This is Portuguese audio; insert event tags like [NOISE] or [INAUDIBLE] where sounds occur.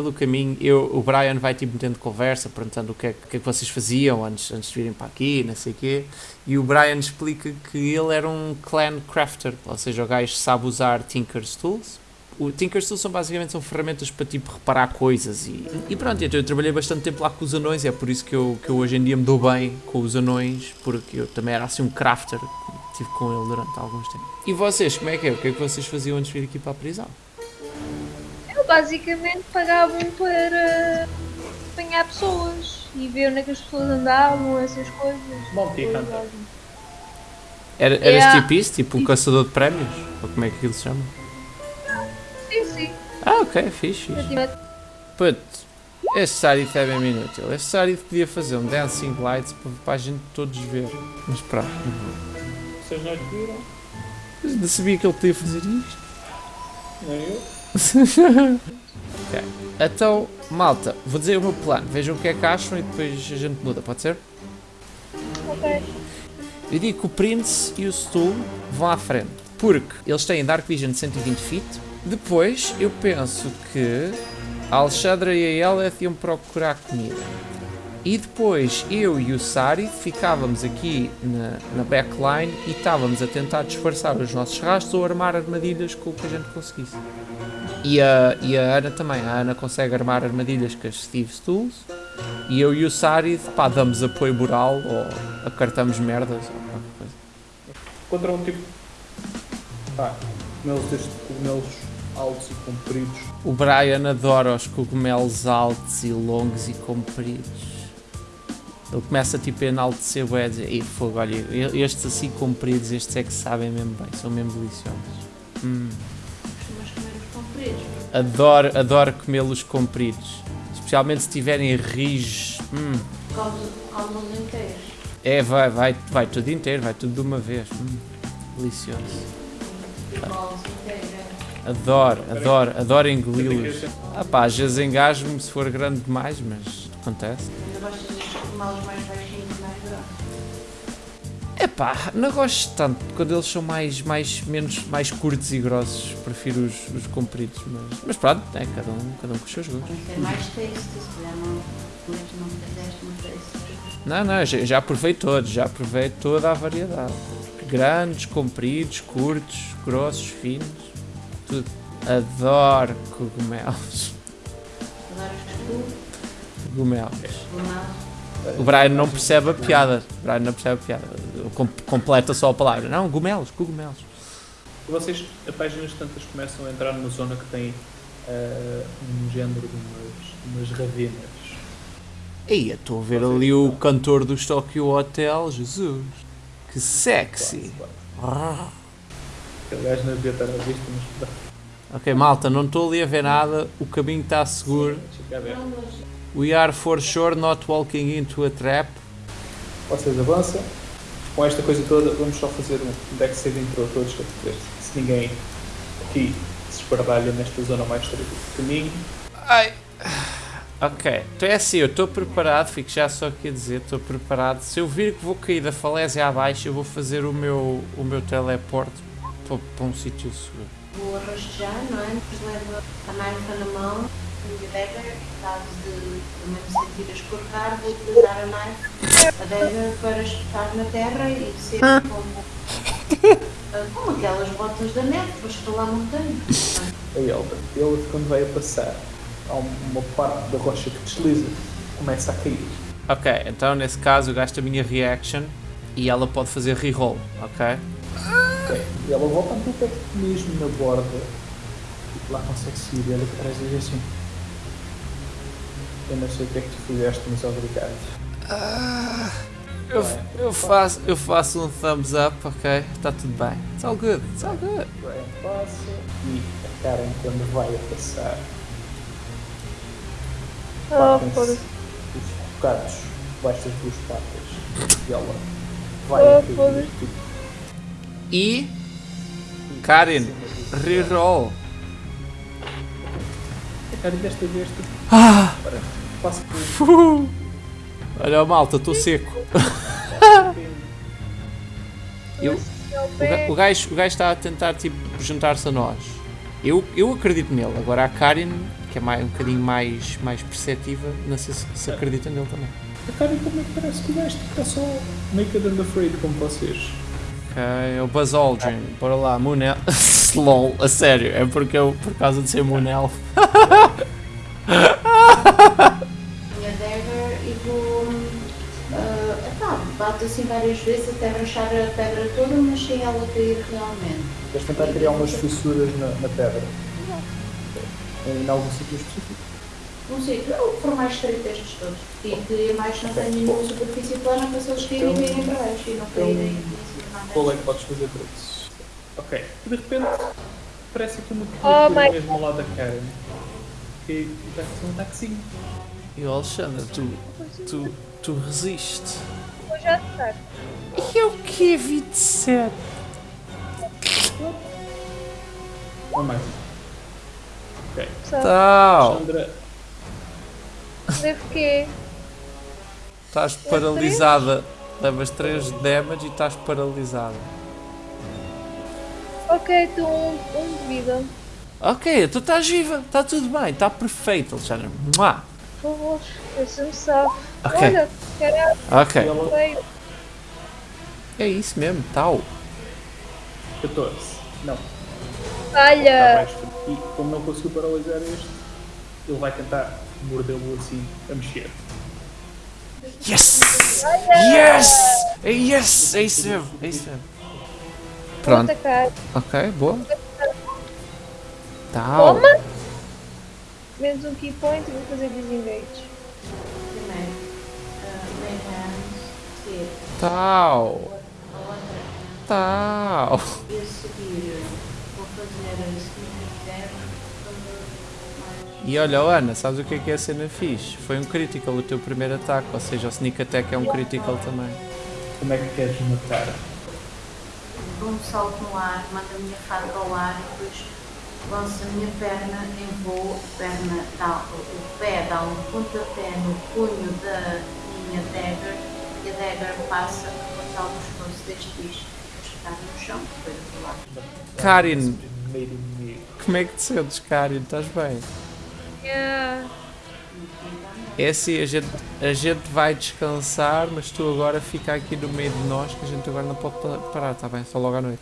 pelo caminho, eu, o Brian vai tipo metendo conversa, perguntando o que, é, o que é que vocês faziam antes, antes de virem para aqui, não sei o quê. E o Brian explica que ele era um clan crafter, ou seja, o gajo sabe usar Tinker's Tools. O Tinker's Tools são basicamente são ferramentas para tipo reparar coisas e, e pronto, então eu trabalhei bastante tempo lá com os anões, é por isso que eu, que eu hoje em dia me dou bem com os anões, porque eu também era assim um crafter, estive com ele durante alguns tempos. E vocês, como é que é? O que é que vocês faziam antes de vir aqui para a prisão? Eu basicamente pagava-me para apanhar pessoas e ver onde é que as pessoas andavam, essas coisas. Bounty Hunter. Era, eras Yeah. tipo isso? Tipo um caçador de prémios? Ou como é que aquilo se chama? Sim, sim. Ah, ok, fixe, fixe. Puto, este Sarith é mesmo inútil. Este Sarith podia fazer um Dancing Lights para, a gente todos ver. Mas pronto. Vocês não viram? Mas não sabia que ele podia fazer isto. Nem eu. Ok. Então, malta, vou dizer o meu plano. Vejam o que é que acham e depois a gente muda, pode ser? Ok. Eu digo que o Prince e o Stu vão à frente. Porque eles têm Dark Vision de 120 feet. Depois, eu penso que a Alexandra e a Eleth iam procurar comida. E depois, eu e o Sari ficávamos aqui na, na backline e estávamos a tentar disfarçar os nossos rastros ou armar armadilhas com o que a gente conseguisse. E a, e a Ana também. A Ana consegue armar armadilhas com as Steve's Tools. E eu e o Sari, pá, damos apoio moral ou acartamos merdas ou qualquer coisa. Contra um tipo. Pá, cogumelos cogumelos altos e compridos. O Brian adora os cogumelos altos e longos e compridos. Ele começa tipo a enaltecer o dizer, Ei, fogo, olha, estes assim compridos, estes é que sabem mesmo bem, são mesmo deliciosos. Hum. Costumas comer os compridos. Adoro, adoro comê-los compridos. Especialmente se tiverem rijos. Hum. Inteiros. É, vai, vai, vai tudo inteiro, vai tudo de uma vez. Hum. Delicioso. E. Adoro, adoro, adoro engoli-los. Ah pá, às vezes engasgo-me se for grande demais, mas acontece. Ainda destes cogumelos mais baixinhos e mais grossos. Epá, não gosto tanto quando eles são mais, mais, menos, mais curtos e grossos. Prefiro os, os compridos, mas, mas pronto, é cada um, cada um com os seus gostos. Tem mais taste, se calhar não, mas não fizeste um. Não, não, já, já provei todos, já provei toda a variedade. Grandes, compridos, curtos, grossos, finos, tudo. Adoro cogumelos. Adoras tu, Cogumelos. cogumelos. O Brian não percebe a piada. O Brian não percebe a piada. Com- completa só a palavra. Não, cogumelos, cogumelos. Vocês, a páginas tantas, começam a entrar numa zona que tem ah, um género de umas, umas ravenas. Ei, estou a ver ali o cantor do Tokyo Hotel. Jesus. Que sexy. Quase. Aquele gajo não devia estar a vista, mas. Ok, malta, não estou ali a ver nada. O caminho está seguro. Deixa We are for sure not walking into a trap. Vocês avançam. Com esta coisa toda, vamos só fazer um deck saving throw todos para ver se ninguém aqui se espardalha nesta zona mais estreita do caminho. Ai. Ok, então é assim, eu estou preparado, fico já só aqui a dizer, estou preparado. Se eu vir que vou cair da falésia abaixo, eu vou fazer o meu, o meu teleporte para, para um sítio seguro. vou arrastejar, não é? Depois levo a knife na mão a dagger, caso de também me sentir a escorregar, vou utilizar a knife, a dagger para espetar na terra e ser como, ah, como aquelas botas da neve para escalar montanhas. A Elda, ele quando vai a passar, há uma parte da rocha que desliza, começa a cair. Ok, então nesse caso eu gasto a minha reaction e ela pode fazer reroll, ok? Ok. E ela volta um pouco mesmo na borda lá consegue seguir ele atrás e assim. Eu não sei o que é que tu fizeste, mas obrigado. Eu, eu, faço, eu faço um thumbs up, ok? Está tudo bem. It's all good, it's all good. Brian passa e a Karen quando vai a passar Oh, batem-se foda-se. os bocados debaixo das duas patas e ela vai Oh, a cair foda-se. E Karen, reroll. A Karen desta vez tipo, Ah, para, passa por uh. Olha, malta, estou seco. [LAUGHS] Eu, o, gajo, o gajo está a tentar tipo, juntar-se a nós. Eu, eu acredito nele. Agora a Karen que é mais, um bocadinho mais, mais perceptiva, não sei se, se acredita nele também. A cara também parece que o gajo está só naked and afraid como vocês. Ok, é o Buzz Aldrin, bora lá, Moonel. [LAUGHS] LOL, a sério, é porque eu, por causa de ser Moonel. minha [LAUGHS] assim várias vezes até rachar a pedra toda, mas sem ela cair realmente. Vais tentar criar umas fissuras na, na pedra. Em algum sítio específico. Não sei, eu for mais estreito estes todos. E que mais não tenho nenhuma superfície plana para se eles caírem Então- caírem para baixo e não caírem em Qual é que podes fazer para isso? Ok. De repente, parece que uma Oh criatura my- mesmo ao lado da Karen. Que vai fazer um ataquezinho. E o Alexandre, tu, tu, tu resiste. Vou já atacar. E é o que 27? Não mais. Ok. Tal! Sandra, Devo quê? Estás paralisada. Levas 3 de damage e estás paralisada. Ok, tu um, um de vida. Ok, tu estás viva, está tudo bem, está perfeito, Alexandre. Mua. Por favor, deixa-me sabe. Ok. Olha, caralho, Ok, ela veio. é isso mesmo, tal. 14. Não, Olha, baixo. E como não conseguiu paralisar este, ele vai tentar mordê-lo assim a mexer. Yes! Yes! É yes! É isso mesmo, é isso mesmo. Pronto, ok, boa. Tal. Toma! Menos um key point e vou fazer disengage. Primeiro, uh, main hand, seguir Tal. Tal. e a seguir vou fazer. E olha, Ana, sabes o que é que é a cena fixe? Foi um critical o teu primeiro ataque, ou seja, o sneak attack é um critical também. Como é que queres matar? Dou um salto no ar, mando a minha faca ao ar e depois lanço a minha perna em voo, a perna dá, o pé dá um pontapé no punho da minha dagger e a dagger passa a cortar o pescoço deste bicho e fica no chão, depois do lado. Karin, como é que te sentes, Karin? Estás bem? Yeah. É assim, a gente, a gente vai descansar, mas tu agora fica aqui no meio de nós, que a gente agora não pode pa- parar, está bem? Só logo à noite.